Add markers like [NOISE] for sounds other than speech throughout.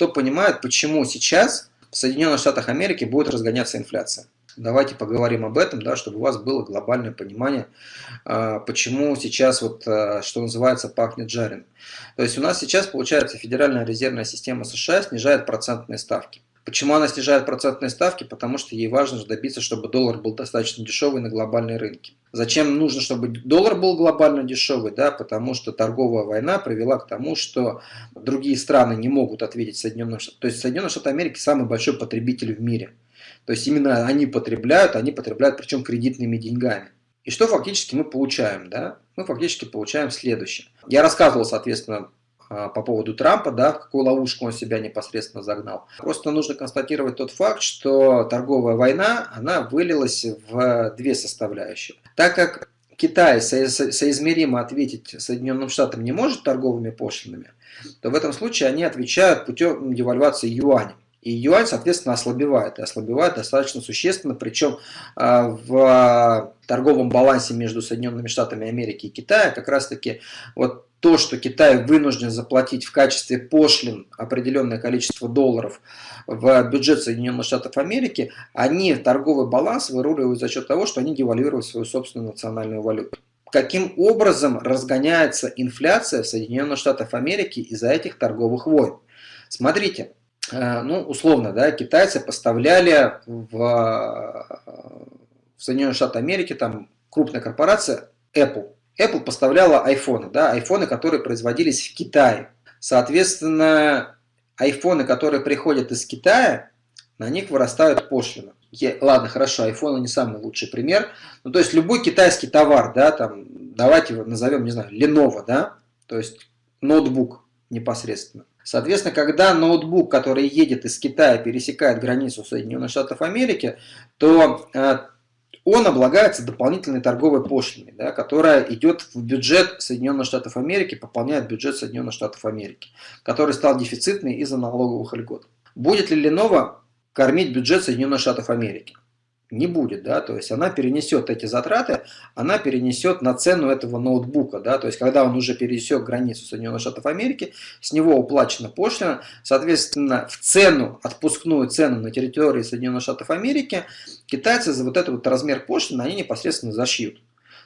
кто понимает, почему сейчас в Соединенных Штатах Америки будет разгоняться инфляция. Давайте поговорим об этом, да, чтобы у вас было глобальное понимание, а, почему сейчас, вот, а, что называется, пахнет жареным. То есть у нас сейчас, получается, Федеральная резервная система США снижает процентные ставки. Почему она снижает процентные ставки? Потому что ей важно добиться, чтобы доллар был достаточно дешевый на глобальной рынке. Зачем нужно, чтобы доллар был глобально дешевый? Да, потому что торговая война привела к тому, что другие страны не могут ответить Соединенным Штатам. То есть Соединенные Штаты Америки самый большой потребитель в мире. То есть именно они потребляют, они потребляют причем кредитными деньгами. И что фактически мы получаем? Да? Мы фактически получаем следующее. Я рассказывал, соответственно, по поводу Трампа, да, в какую ловушку он себя непосредственно загнал. Просто нужно констатировать тот факт, что торговая война, она вылилась в две составляющие. Так как Китай соизмеримо ответить Соединенным Штатам не может торговыми пошлинами, то в этом случае они отвечают путем девальвации юаня. И юань, соответственно, ослабевает. И ослабевает достаточно существенно. Причем а, в торговом балансе между Соединенными Штатами Америки и Китая как раз-таки вот то, что Китай вынужден заплатить в качестве пошлин определенное количество долларов в бюджет Соединенных Штатов Америки, они торговый баланс выруливают за счет того, что они девальвируют свою собственную национальную валюту. Каким образом разгоняется инфляция в Соединенных Штатах Америки из-за этих торговых войн? Смотрите, э, ну, условно, да, китайцы поставляли в, в Соединенные Штаты Америки, там крупная корпорация Apple, Apple поставляла айфоны, да, айфоны, которые производились в Китае. Соответственно, айфоны, которые приходят из Китая, на них вырастают пошлины. Ладно, хорошо, айфоны не самый лучший пример. Ну, то есть любой китайский товар, да, там, давайте его назовем, не знаю, Lenovo, да, то есть ноутбук непосредственно. Соответственно, когда ноутбук, который едет из Китая, пересекает границу Соединенных Штатов Америки, то э, он облагается дополнительной торговой пошлиной, да, которая идет в бюджет Соединенных Штатов Америки, пополняет бюджет Соединенных Штатов Америки, который стал дефицитный из-за налоговых льгот. Будет ли Lenovo кормить бюджет Соединенных Штатов Америки? Не будет, да, то есть она перенесет эти затраты, она перенесет на цену этого ноутбука, да, то есть когда он уже пересек границу Соединенных Штатов Америки, с него уплачена пошлина, соответственно, в цену, отпускную цену на территории Соединенных Штатов Америки, китайцы за вот этот вот размер пошлины, они непосредственно зашьют.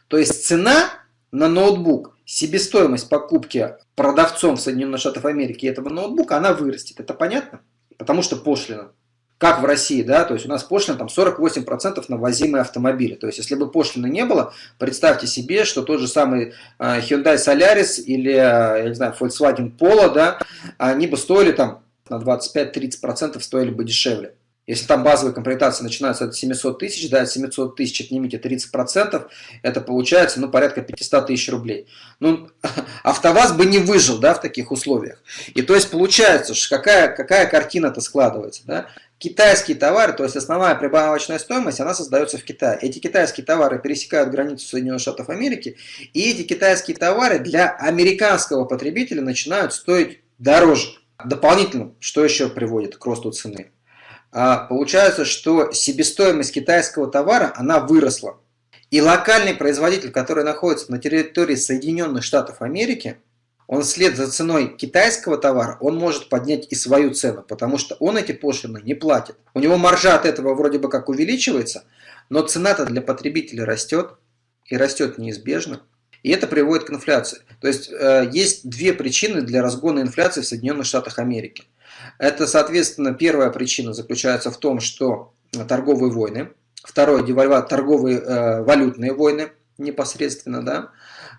То есть цена на ноутбук, себестоимость покупки продавцом в Соединенных Штатах Америки этого ноутбука, она вырастет, это понятно? Потому что пошлина как в России, да, то есть у нас пошлина там 48% на возимые автомобили. То есть если бы пошлины не было, представьте себе, что тот же самый а, Hyundai Solaris или, а, я не знаю, Volkswagen Polo, да, они бы стоили там на 25-30% стоили бы дешевле. Если там базовая комплектация начинается от 700 тысяч, да, от 700 тысяч отнимите 30%, это получается, ну, порядка 500 тысяч рублей. Ну, [LAUGHS] АвтоВАЗ бы не выжил, да, в таких условиях. И то есть получается, какая, какая картина-то складывается, да? Китайские товары, то есть основная прибавочная стоимость, она создается в Китае. Эти китайские товары пересекают границу Соединенных Штатов Америки, и эти китайские товары для американского потребителя начинают стоить дороже. Дополнительно, что еще приводит к росту цены? А, получается, что себестоимость китайского товара, она выросла. И локальный производитель, который находится на территории Соединенных Штатов Америки, он вслед за ценой китайского товара, он может поднять и свою цену, потому что он эти пошлины не платит. У него маржа от этого вроде бы как увеличивается, но цена-то для потребителя растет, и растет неизбежно. И это приводит к инфляции. То есть э, есть две причины для разгона инфляции в Соединенных Штатах Америки. Это, соответственно, первая причина заключается в том, что торговые войны. Второе, девальва, торговые э, валютные войны непосредственно, да.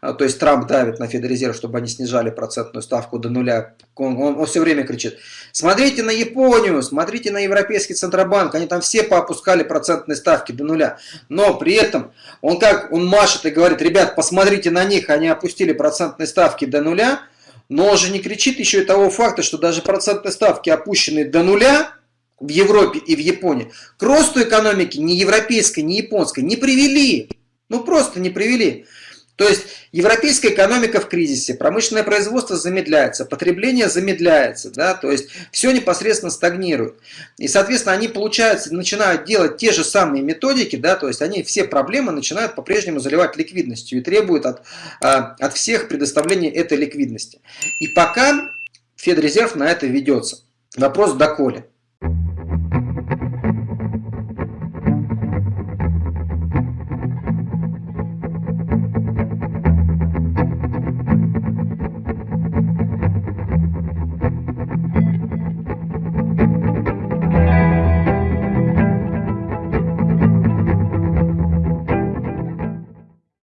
А, то есть Трамп давит на Федрезерв, чтобы они снижали процентную ставку до нуля. Он, он, он все время кричит, смотрите на Японию, смотрите на Европейский Центробанк, они там все поопускали процентные ставки до нуля. Но при этом он как, он машет и говорит, ребят, посмотрите на них, они опустили процентные ставки до нуля, но он же не кричит еще и того факта, что даже процентные ставки опущенные до нуля, в Европе и в Японии, к росту экономики ни европейской, ни японской не привели. Ну просто не привели. То есть европейская экономика в кризисе, промышленное производство замедляется, потребление замедляется, да, то есть все непосредственно стагнирует. И, соответственно, они, получается, начинают делать те же самые методики, да, то есть они все проблемы начинают по-прежнему заливать ликвидностью и требуют от, а, от всех предоставления этой ликвидности. И пока Федрезерв на это ведется. Вопрос доколе.